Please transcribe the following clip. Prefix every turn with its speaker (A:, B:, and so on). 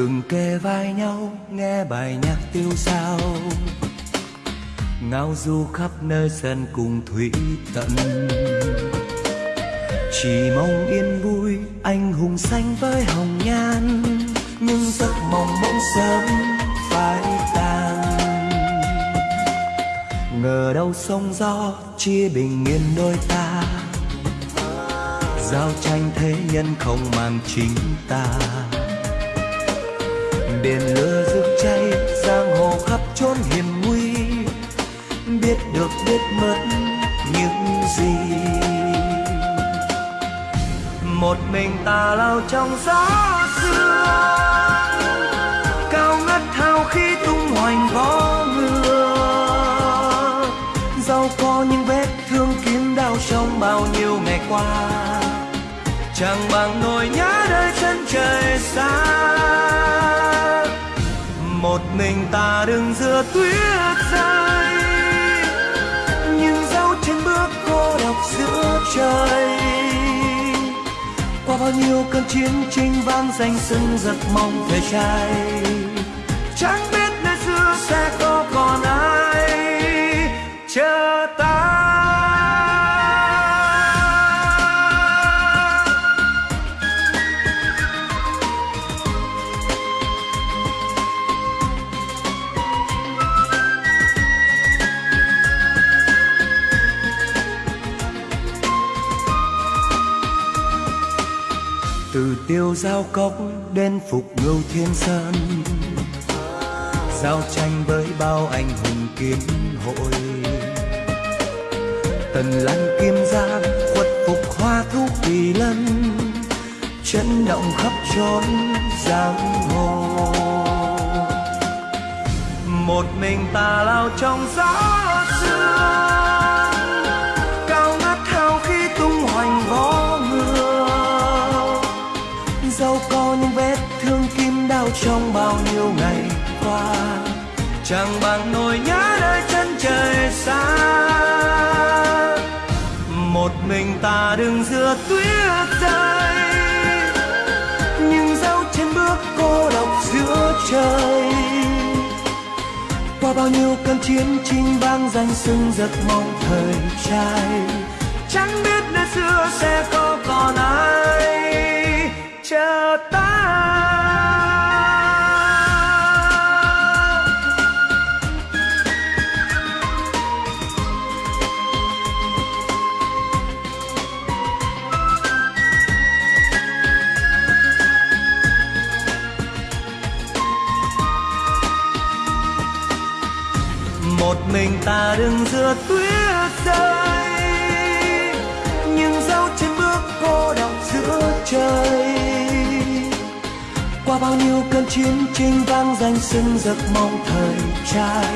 A: từng kề vai nhau, nghe bài nhạc tiêu sao. Ngao du khắp nơi sân cùng thủy tận. Chỉ mong yên vui, anh hùng xanh với hồng nhan, nhưng giấc mộng bỗng sớm phai tàn ngờ đâu sông gió chia bình yên đôi ta. Giao tranh thế nhân không mang chính ta biển lửa rực cháy, giang hồ khắp chốn hiểm nguy. Biết được, biết mất những gì. Một mình ta lao trong gió xưa, cao ngất thao khi tung hoành vó ngựa. Dẫu có những vết thương kiếm đau trong bao nhiêu ngày qua, chẳng bằng nỗi nhớ nơi chân trời xa mình ta đứng giữa tuyết rơi. Nhưng dấu chân bước cô độc giữa trời. Qua bao nhiêu cơn chiến tranh vang danh sưng giật mong về trai. Trắng từ tiêu giao cốc đến phục ngưu thiên sơn. Giao tranh với bao anh hùng kiếm hội. Tần lăng kim giang, khuất phục hoa thúc kỳ lân. Chấn động khắp chốn giang hồ. Một mình ta lao trong gió xưa. Dẫu có những vết thương kim đau trong bao nhiêu ngày qua. Chẳng bằng nỗi nhớ nơi chân trời xa. Một mình ta đứng giữa tuyết rơi, nhưng dấu chân bước cô độc giữa trời. Qua bao nhiêu cơn chiến tranh vang danh sưng giấc mong thời trai, chẳng biết nơi xưa sẽ có còn ai. Một mình ta đứng giữa tuyết rơi. Nhưng dấu chân bước cô độc giữa trời. Qua bao nhiêu cơn chiến tranh vang danh sưng giấc mong thời trai.